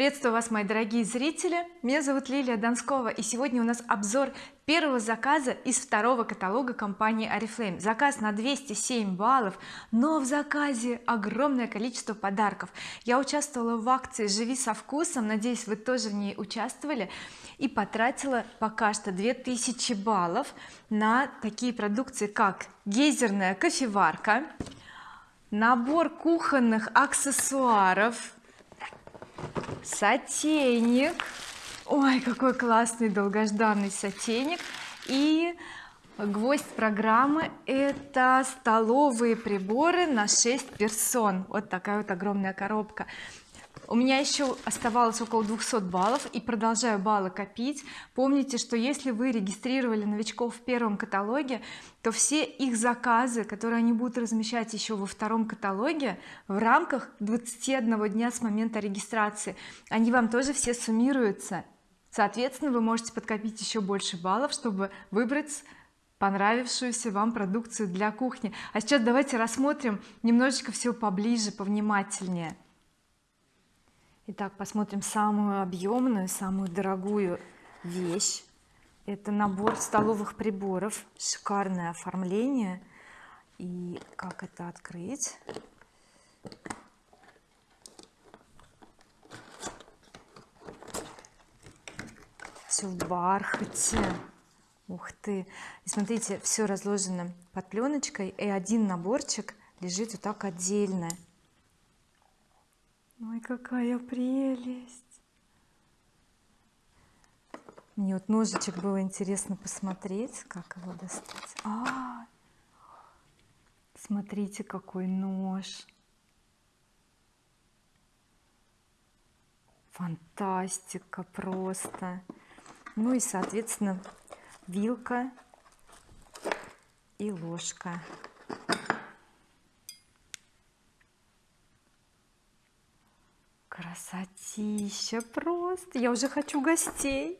приветствую вас мои дорогие зрители. Меня зовут Лилия Донскова и сегодня у нас обзор первого заказа из второго каталога компании oriflame заказ на 207 баллов но в заказе огромное количество подарков. Я участвовала в акции живи со вкусом надеюсь вы тоже в ней участвовали. И потратила пока что 2000 баллов на такие продукции как гейзерная кофеварка набор кухонных аксессуаров сотейник. Ой какой классный долгожданный сотейник. И гвоздь программы это столовые приборы на 6 персон. Вот такая вот огромная коробка у меня еще оставалось около 200 баллов и продолжаю баллы копить. Помните что если вы регистрировали новичков в первом каталоге то все их заказы которые они будут размещать еще во втором каталоге в рамках 21 дня с момента регистрации они вам тоже все суммируются. Соответственно вы можете подкопить еще больше баллов чтобы выбрать понравившуюся вам продукцию для кухни. А сейчас давайте рассмотрим немножечко все поближе повнимательнее Итак, посмотрим самую объемную, самую дорогую вещь. Это набор столовых приборов, шикарное оформление. И как это открыть? Все в бархате. Ух ты! И смотрите, все разложено под пленочкой, и один наборчик лежит вот так отдельно какая прелесть. Мне вот ножичек было интересно посмотреть как его достать. А, смотрите какой нож. Фантастика просто. Ну и соответственно вилка и ложка красотища просто. Я уже хочу гостей.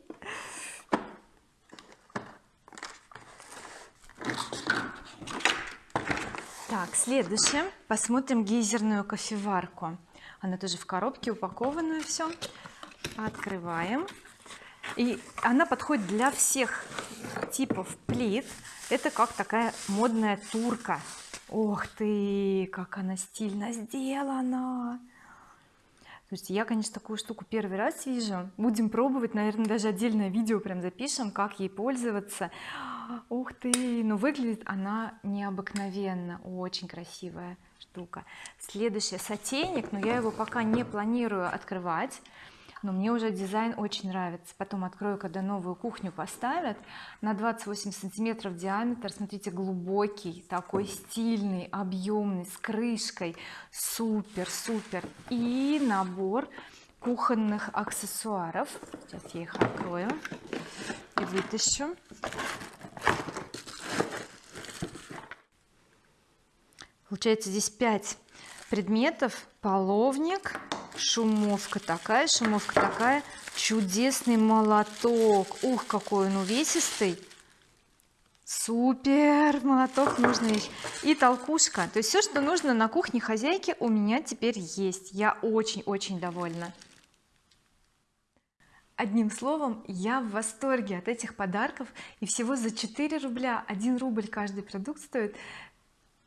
Так следующее. Посмотрим гейзерную кофеварку. Она тоже в коробке упакованную все открываем. И она подходит для всех типов плит. Это как такая модная турка. Ох ты как она стильно сделана то есть я конечно такую штуку первый раз вижу. Будем пробовать наверное даже отдельное видео прям запишем как ей пользоваться. Ух ты! Но выглядит она необыкновенно. Очень красивая штука. Следующий сотейник но я его пока не планирую открывать но мне уже дизайн очень нравится. Потом открою когда новую кухню поставят на 28 сантиметров диаметр смотрите глубокий такой стильный объемный с крышкой. Супер супер. И набор кухонных аксессуаров. Сейчас я их открою и вытащу. Получается здесь 5 предметов. Половник шумовка такая шумовка такая. Чудесный молоток. Ух какой он увесистый. Супер! Молоток нужный и толкушка. То есть все что нужно на кухне хозяйки у меня теперь есть. Я очень-очень довольна. Одним словом я в восторге от этих подарков. И всего за 4 рубля 1 рубль каждый продукт стоит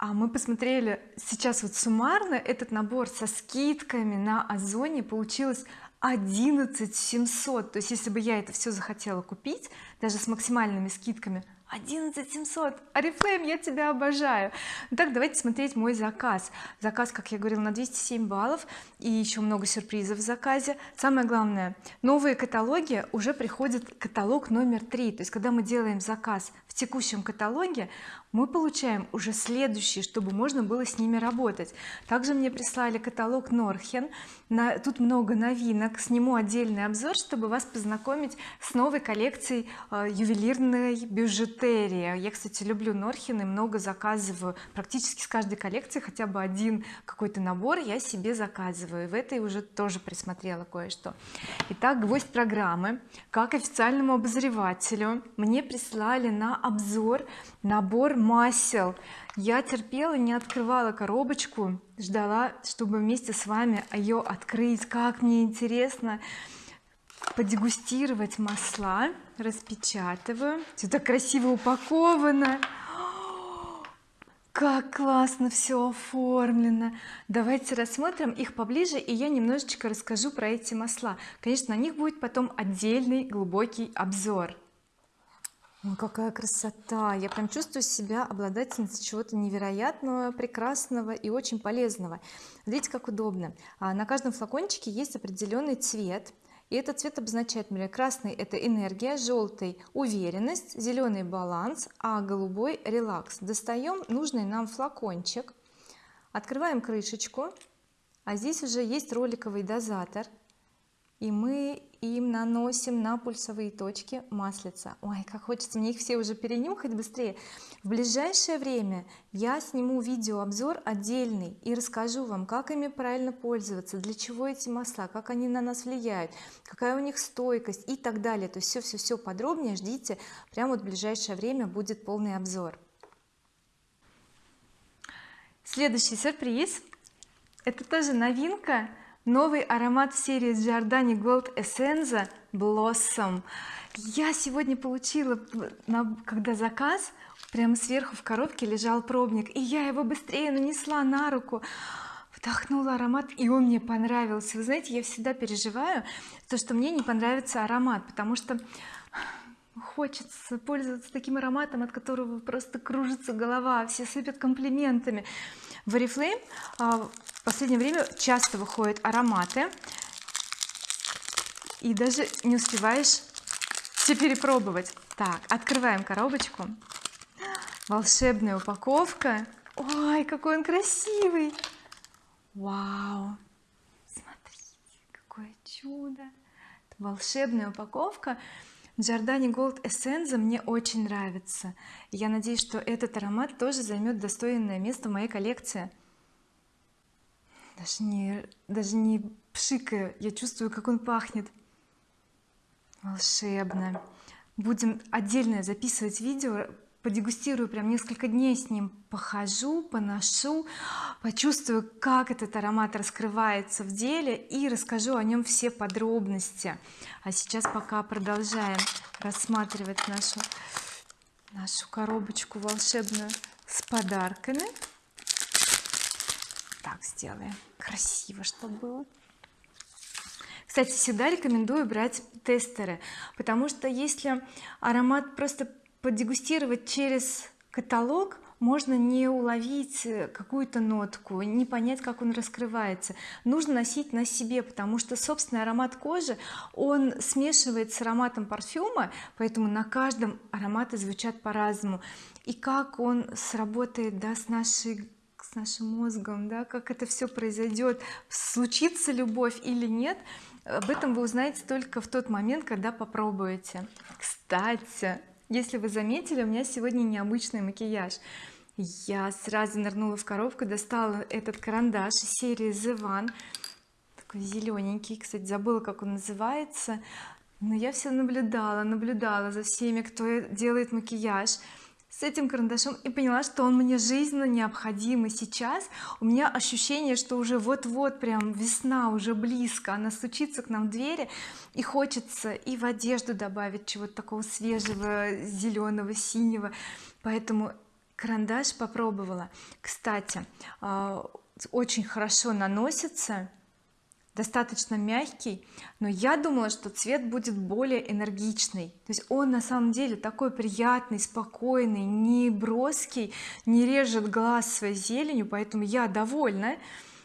а мы посмотрели сейчас вот суммарно этот набор со скидками на озоне. Получилось 11 700 то есть если бы я это все захотела купить даже с максимальными скидками 11 700 oriflame я тебя обожаю. Ну, так давайте смотреть мой заказ. Заказ как я говорила на 207 баллов и еще много сюрпризов в заказе. Самое главное новые каталоги уже приходит каталог номер три. То есть когда мы делаем заказ в текущем каталоге мы получаем уже следующие чтобы можно было с ними работать. Также мне прислали каталог Норхен. На, тут много новинок. Сниму отдельный обзор чтобы вас познакомить с новой коллекцией э, ювелирной бижутерии. Я кстати люблю Норхен и много заказываю. Практически с каждой коллекции хотя бы один какой-то набор я себе заказываю. В этой уже тоже присмотрела кое-что. Итак гвоздь программы. Как официальному обозревателю мне прислали на обзор набор масел. Я терпела не открывала коробочку ждала чтобы вместе с вами ее открыть. Как мне интересно подегустировать масла. Распечатываю. Все так красиво упаковано. Как классно все оформлено. Давайте рассмотрим их поближе и я немножечко расскажу про эти масла. Конечно на них будет потом отдельный глубокий обзор Ой, какая красота! Я прям чувствую себя обладательницей чего-то невероятного прекрасного и очень полезного. Видите как удобно. А на каждом флакончике есть определенный цвет и этот цвет обозначает например красный это энергия желтый уверенность зеленый баланс а голубой релакс. Достаем нужный нам флакончик открываем крышечку а здесь уже есть роликовый дозатор и мы им наносим на пульсовые точки маслица. Ой как хочется мне их все уже перенюхать быстрее. В ближайшее время я сниму видеообзор отдельный и расскажу вам как ими правильно пользоваться для чего эти масла как они на нас влияют какая у них стойкость и так далее. То есть все все все подробнее ждите. Прямо вот в ближайшее время будет полный обзор. Следующий сюрприз. Это тоже новинка новый аромат серии Giordani Gold Essenza Blossom. Я сегодня получила когда заказ прямо сверху в коробке лежал пробник и я его быстрее нанесла на руку. Вдохнула аромат и он мне понравился. Вы знаете я всегда переживаю то что мне не понравится аромат потому что хочется пользоваться таким ароматом от которого просто кружится голова все сыпят комплиментами в oriflame а, в последнее время часто выходят ароматы. И даже не успеваешь все перепробовать. Так открываем коробочку. Волшебная упаковка. Ой какой он красивый! Вау! Смотрите какое чудо! Волшебная упаковка Giordani Gold Essence мне очень нравится. Я надеюсь что этот аромат тоже займет достойное место в моей коллекции. Даже не даже не пшикаю я чувствую как он пахнет. Волшебно. Будем отдельно записывать видео подегустирую прям несколько дней с ним похожу поношу почувствую как этот аромат раскрывается в деле и расскажу о нем все подробности. А сейчас пока продолжаем рассматривать нашу нашу коробочку волшебную с подарками. Так сделаем красиво чтобы было. Кстати всегда рекомендую брать тестеры потому что если аромат просто подегустировать через каталог можно не уловить какую-то нотку не понять как он раскрывается. Нужно носить на себе потому что собственный аромат кожи он смешивает с ароматом парфюма поэтому на каждом ароматы звучат по-разному. И как он сработает да, с нашей с нашим мозгом да как это все произойдет случится любовь или нет об этом вы узнаете только в тот момент когда попробуете. Кстати если вы заметили у меня сегодня необычный макияж. Я сразу нырнула в коробку достала этот карандаш серии The One. Такой зелененький кстати забыла как он называется. Но я все наблюдала наблюдала за всеми кто делает макияж с этим карандашом и поняла что он мне жизненно необходим. И сейчас у меня ощущение что уже вот-вот прям весна уже близко она стучится к нам в двери и хочется и в одежду добавить чего-то такого свежего зеленого синего. Поэтому карандаш попробовала. Кстати а, очень хорошо наносится достаточно мягкий но я думала что цвет будет более энергичный. То есть он на самом деле такой приятный спокойный не броский не режет глаз своей зеленью поэтому я довольна.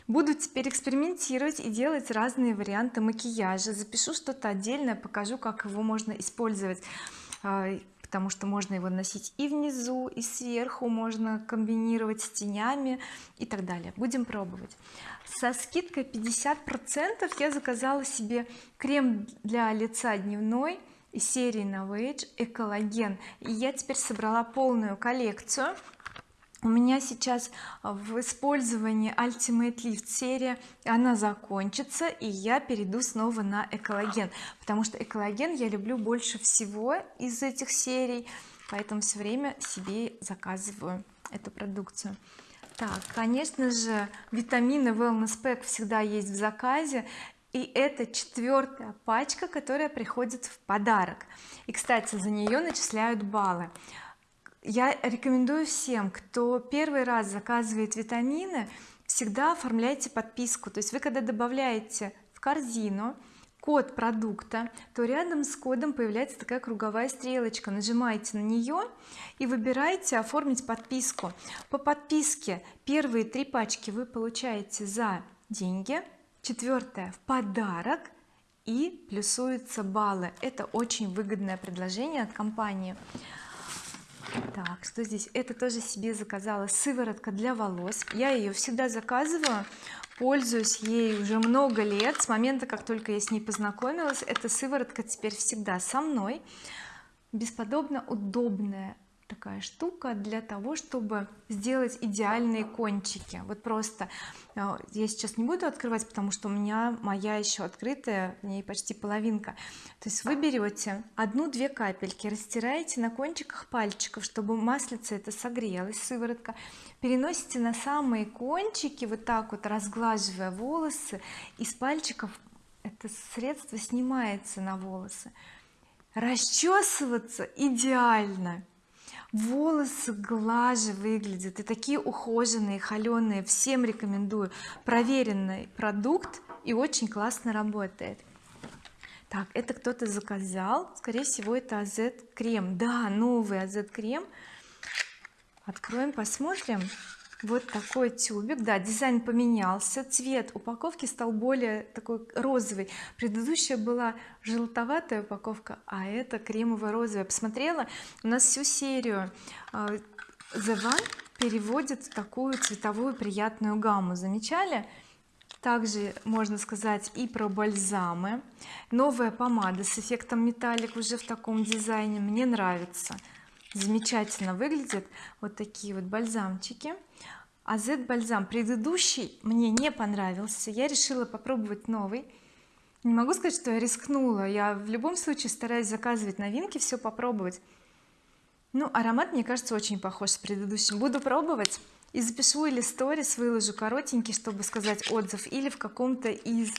Буду теперь экспериментировать и делать разные варианты макияжа. Запишу что-то отдельное покажу как его можно использовать. А, потому что можно его носить и внизу и сверху можно комбинировать с тенями и так далее. Будем пробовать. Со скидкой 50 процентов я заказала себе крем для лица дневной из серии Novage экологен и я теперь собрала полную коллекцию у меня сейчас в использовании Ultimate Lift серия. Она закончится и я перейду снова на экологен потому что экологен я люблю больше всего из этих серий поэтому все время себе заказываю эту продукцию. Так конечно же витамины wellness pack всегда есть в заказе и это четвертая пачка которая приходит в подарок. И кстати за нее начисляют баллы я рекомендую всем кто первый раз заказывает витамины всегда оформляйте подписку. То есть вы когда добавляете в корзину код продукта то рядом с кодом появляется такая круговая стрелочка. Нажимаете на нее и выбираете оформить подписку по подписке первые три пачки вы получаете за деньги четвертое в подарок и плюсуются баллы. Это очень выгодное предложение от компании так что здесь? Это тоже себе заказала сыворотка для волос. Я ее всегда заказываю пользуюсь ей уже много лет. С момента как только я с ней познакомилась эта сыворотка теперь всегда со мной. Бесподобно удобная такая штука для того чтобы сделать идеальные кончики. Вот просто э, я сейчас не буду открывать потому что у меня моя еще открытая в ней почти половинка. То есть вы берете одну-две капельки растираете на кончиках пальчиков чтобы маслица это согрелась сыворотка переносите на самые кончики вот так вот разглаживая волосы из пальчиков это средство снимается на волосы. Расчесываться идеально волосы глаже выглядят и такие ухоженные холеные всем рекомендую. Проверенный продукт и очень классно работает. Так это кто-то заказал. Скорее всего это AZ крем. Да новый AZ крем. Откроем посмотрим вот такой тюбик. Да дизайн поменялся. Цвет упаковки стал более такой розовый. Предыдущая была желтоватая упаковка а это кремово-розовая. Посмотрела у нас всю серию а, The One переводит в такую цветовую приятную гамму. Замечали? Также можно сказать и про бальзамы. Новая помада с эффектом металлик уже в таком дизайне. Мне нравится замечательно выглядит вот такие вот бальзамчики. А Z бальзам предыдущий мне не понравился. Я решила попробовать новый. Не могу сказать что я рискнула. Я в любом случае стараюсь заказывать новинки все попробовать. Ну аромат мне кажется очень похож с предыдущим. Буду пробовать и запишу или сторис выложу коротенький чтобы сказать отзыв или в каком-то из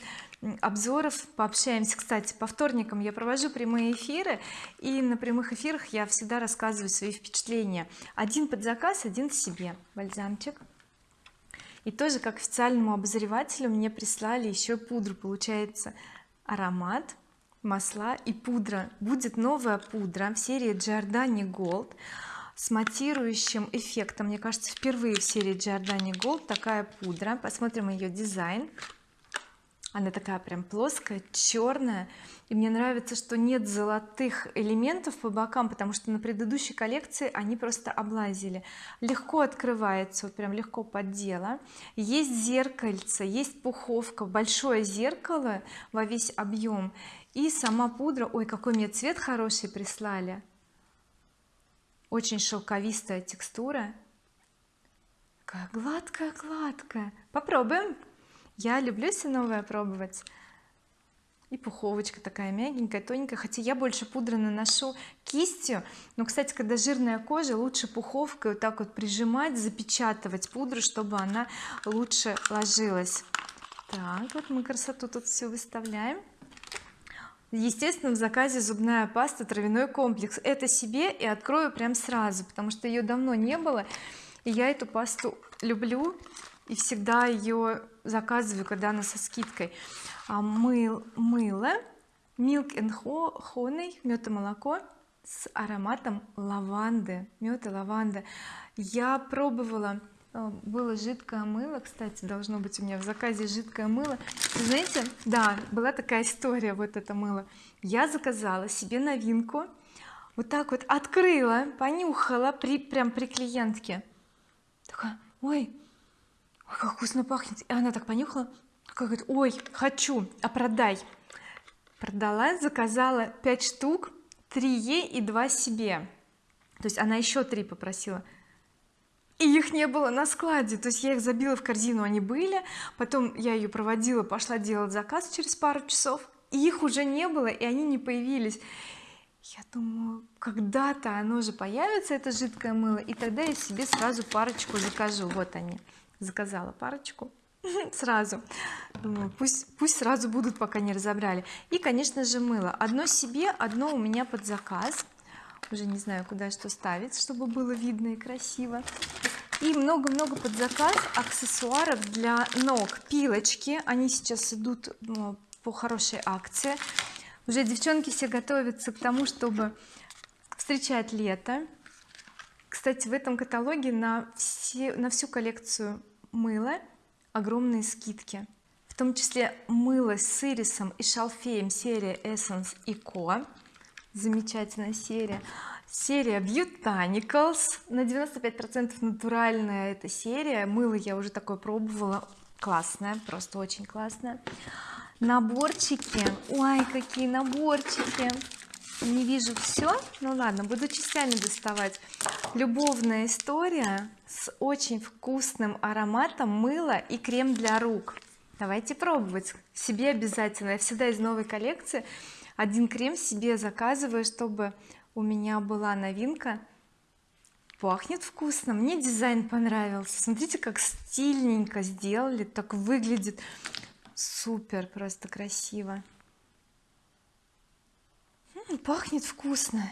обзоров пообщаемся. Кстати по вторникам я провожу прямые эфиры и на прямых эфирах я всегда рассказываю свои впечатления. Один под заказ один себе. Бальзамчик. И тоже как официальному обозревателю мне прислали еще пудру. Получается аромат масла и пудра. Будет новая пудра в серии Giordani Gold с матирующим эффектом. Мне кажется впервые в серии Giordani Gold такая пудра. Посмотрим ее дизайн. Она такая прям плоская черная и мне нравится что нет золотых элементов по бокам потому что на предыдущей коллекции они просто облазили. Легко открывается вот прям легко поддела. Есть зеркальце есть пуховка большое зеркало во весь объем и сама пудра ой какой мне цвет хороший прислали очень шелковистая текстура. Такая гладкая гладкая. Попробуем. Я люблю все новое пробовать. И пуховочка такая мягенькая тоненькая. Хотя я больше пудры наношу кистью. Но кстати когда жирная кожа лучше пуховкой вот так вот прижимать запечатывать пудру чтобы она лучше ложилась. Так вот мы красоту тут все выставляем естественно в заказе зубная паста травяной комплекс. Это себе и открою прям сразу потому что ее давно не было и я эту пасту люблю и всегда ее заказываю когда она со скидкой. А, мыл, мыло milk and honey мед и молоко с ароматом лаванды мед и лаванда я пробовала было жидкое мыло кстати должно быть у меня в заказе жидкое мыло. Знаете да была такая история вот это мыло. Я заказала себе новинку вот так вот открыла понюхала при прям при клиентке. Такая ой как вкусно пахнет! И она так понюхала как говорит ой хочу а продай! Продала заказала 5 штук 3 ей и 2 себе. То есть она еще 3 попросила и их не было на складе. То есть я их забила в корзину они были. Потом я ее проводила пошла делать заказ через пару часов и их уже не было и они не появились. Я думаю когда-то оно же появится это жидкое мыло и тогда я себе сразу парочку закажу. Вот они. Заказала парочку. Сразу. Думаю пусть пусть сразу будут пока не разобрали. И конечно же мыло. Одно себе одно у меня под заказ. Уже не знаю куда что ставить чтобы было видно и красиво и много-много под заказ аксессуаров для ног. Пилочки они сейчас идут ну, по хорошей акции. Уже девчонки все готовятся к тому чтобы встречать лето. Кстати в этом каталоге на все на всю коллекцию мыла огромные скидки. В том числе мыло с ирисом и шалфеем серия Essence Co. Замечательная серия серия Botanicals на 95% натуральная эта серия. Мыло я уже такое пробовала. Классная просто очень классная наборчики. Ой какие наборчики. Не вижу все ну ладно буду частями доставать. Любовная история с очень вкусным ароматом мыла и крем для рук. Давайте пробовать. Себе обязательно. Я всегда из новой коллекции один крем себе заказываю чтобы у меня была новинка. Пахнет вкусно мне дизайн понравился. Смотрите как стильненько сделали так выглядит. Супер просто красиво. Пахнет вкусно.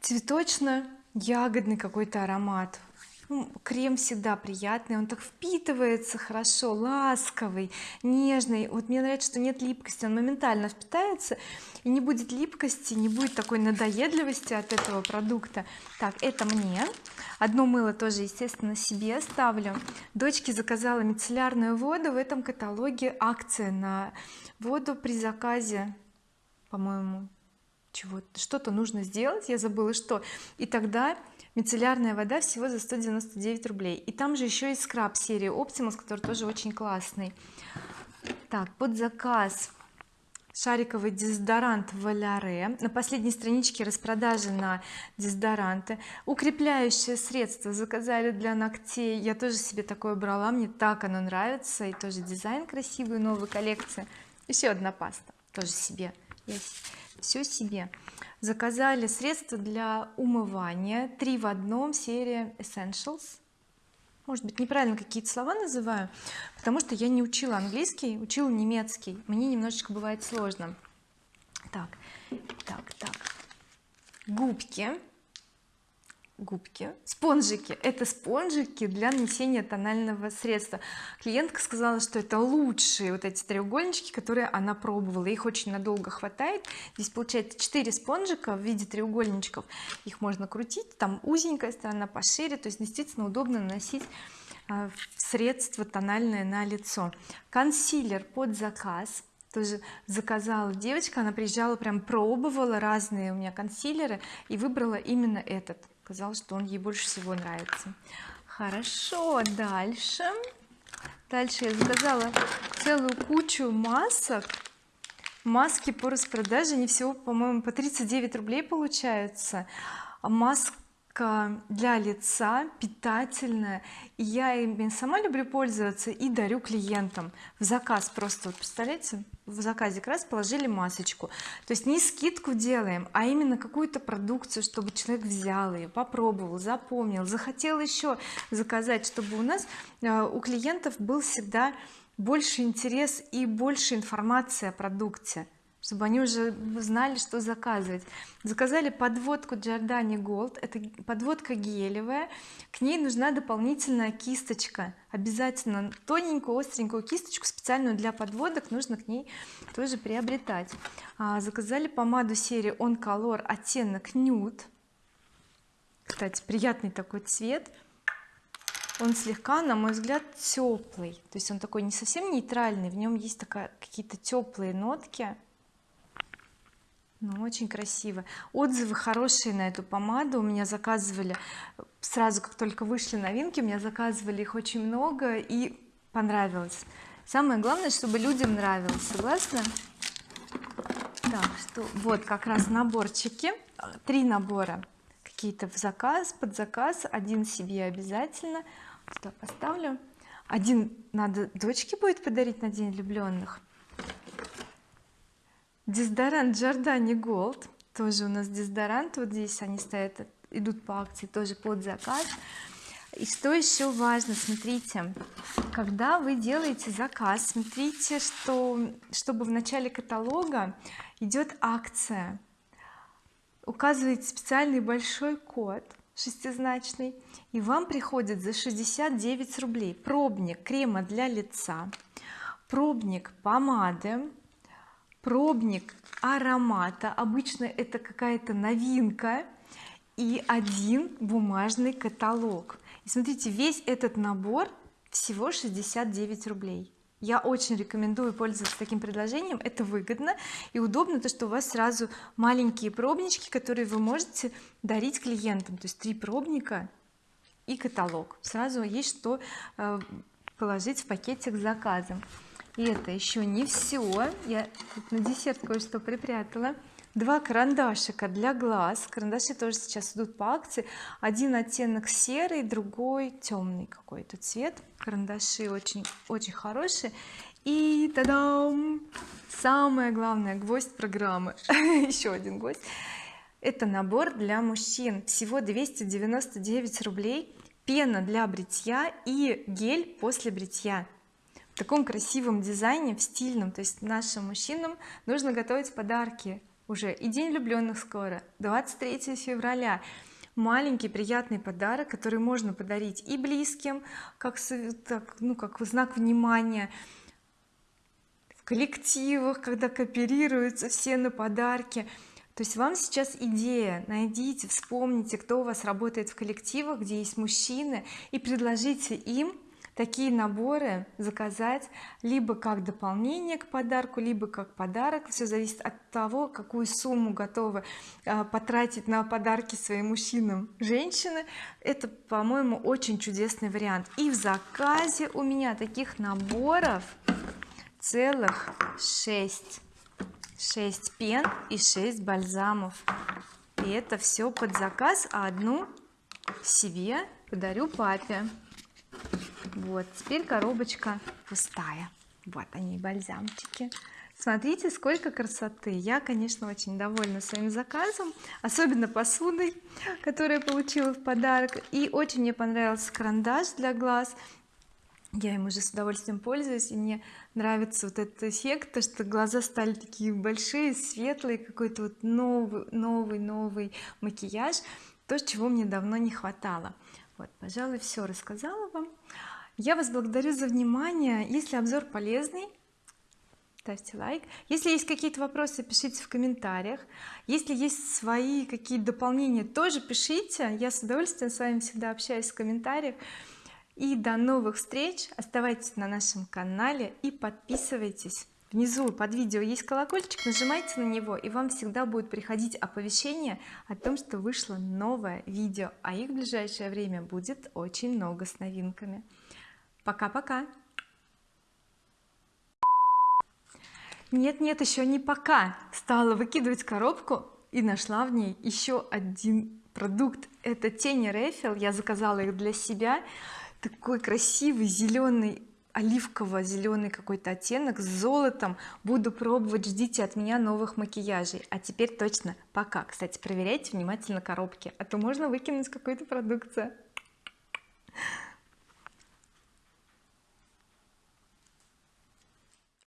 Цветочно-ягодный какой-то аромат ну, крем всегда приятный он так впитывается хорошо ласковый нежный. Вот мне нравится что нет липкости он моментально впитается и не будет липкости не будет такой надоедливости от этого продукта. Так это мне. Одно мыло тоже естественно себе ставлю. Дочке заказала мицеллярную воду в этом каталоге акция на воду при заказе по-моему чего что-то нужно сделать я забыла что. И тогда мицеллярная вода всего за 199 рублей. И там же еще и скраб серии Optimus который тоже очень классный. Так под заказ шариковый дезодорант Валяре на последней страничке распродажи на дезодоранты. Укрепляющее средство заказали для ногтей. Я тоже себе такое брала мне так оно нравится. И тоже дизайн красивый новой коллекции. Еще одна паста тоже себе все себе. Заказали средства для умывания три в одном серия Essentials. Может быть неправильно какие-то слова называю потому что я не учила английский учила немецкий. Мне немножечко бывает сложно. Так так так. Губки губки. Спонжики это спонжики для нанесения тонального средства. Клиентка сказала что это лучшие вот эти треугольнички которые она пробовала. Их очень надолго хватает. Здесь получается 4 спонжика в виде треугольничков. Их можно крутить там узенькая сторона пошире. То есть действительно удобно наносить а, средство тональное на лицо. Консилер под заказ тоже заказала девочка. Она приезжала прям пробовала разные у меня консилеры и выбрала именно этот сказала что он ей больше всего нравится. Хорошо дальше. Дальше я заказала целую кучу масок. Маски по распродаже они всего по-моему по 39 рублей получаются. Маска для лица питательная. Я ими сама люблю пользоваться и дарю клиентам. В заказ просто вот представляете в заказе как раз положили масочку. То есть не скидку делаем а именно какую-то продукцию чтобы человек взял ее попробовал запомнил захотел еще заказать чтобы у нас э, у клиентов был всегда больше интерес и больше информации о продукте чтобы они уже знали что заказывать. Заказали подводку Giordani Gold это подводка гелевая. К ней нужна дополнительная кисточка обязательно тоненькую остренькую кисточку специальную для подводок нужно к ней тоже приобретать. А, заказали помаду серии On Color оттенок nude. Кстати приятный такой цвет. Он слегка на мой взгляд теплый. То есть он такой не совсем нейтральный в нем есть какие-то теплые нотки ну очень красиво. Отзывы хорошие на эту помаду. У меня заказывали сразу как только вышли новинки у меня заказывали их очень много и понравилось. Самое главное чтобы людям нравилось согласны так что вот как раз наборчики. Три набора. Какие-то в заказ под заказ. Один себе обязательно. Сюда поставлю. Один надо дочке будет подарить на день влюбленных дезодорант Giordani Gold тоже у нас дезодорант вот здесь они стоят идут по акции тоже под заказ. И что еще важно смотрите когда вы делаете заказ смотрите что чтобы в начале каталога идет акция. Указываете специальный большой код шестизначный и вам приходит за 69 рублей пробник крема для лица пробник помады пробник аромата. Обычно это какая-то новинка и один бумажный каталог. И смотрите весь этот набор всего 69 рублей. Я очень рекомендую пользоваться таким предложением это выгодно и удобно то что у вас сразу маленькие пробнички которые вы можете дарить клиентам. То есть три пробника и каталог. Сразу есть что э, положить в пакетик с заказом и это еще не все я на десерт кое-что припрятала. Два карандашика для глаз. Карандаши тоже сейчас идут по акции. Один оттенок серый другой темный какой-то цвет. Карандаши очень очень хорошие. И тадам! Самое главное гвоздь программы. Еще один гвоздь. Это набор для мужчин. Всего 299 рублей. Пена для бритья и гель после бритья в таком красивом дизайне в стильном. То есть нашим мужчинам нужно готовить подарки уже. И день влюбленных скоро 23 февраля. Маленький приятный подарок который можно подарить и близким как так, ну как знак внимания. В коллективах когда кооперируются все на подарки. То есть вам сейчас идея. Найдите вспомните кто у вас работает в коллективах где есть мужчины и предложите им такие наборы заказать либо как дополнение к подарку либо как подарок. Все зависит от того какую сумму готовы а, потратить на подарки своим мужчинам женщины. Это по-моему очень чудесный вариант. И в заказе у меня таких наборов целых 6 6 пен и 6 бальзамов. И это все под заказ а одну себе подарю папе вот теперь коробочка пустая. Вот они бальзамчики. Смотрите сколько красоты. Я конечно очень довольна своим заказом особенно посудой которую я получила в подарок. И очень мне понравился карандаш для глаз. Я им уже с удовольствием пользуюсь и мне нравится вот этот эффект то что глаза стали такие большие светлые какой-то вот новый новый новый макияж то чего мне давно не хватало. Вот пожалуй все рассказала вам я вас благодарю за внимание. Если обзор полезный ставьте лайк. Если есть какие-то вопросы пишите в комментариях. Если есть свои какие-то дополнения тоже пишите. Я с удовольствием с вами всегда общаюсь в комментариях. И до новых встреч. Оставайтесь на нашем канале и подписывайтесь. Внизу под видео есть колокольчик нажимайте на него и вам всегда будет приходить оповещение о том что вышло новое видео. А их в ближайшее время будет очень много с новинками пока-пока. Нет нет еще не пока. Стала выкидывать коробку и нашла в ней еще один продукт. Это тени Рефил я заказала их для себя. Такой красивый зеленый оливково-зеленый какой-то оттенок с золотом. Буду пробовать ждите от меня новых макияжей. А теперь точно пока. Кстати проверяйте внимательно коробки а то можно выкинуть какую-то продукцию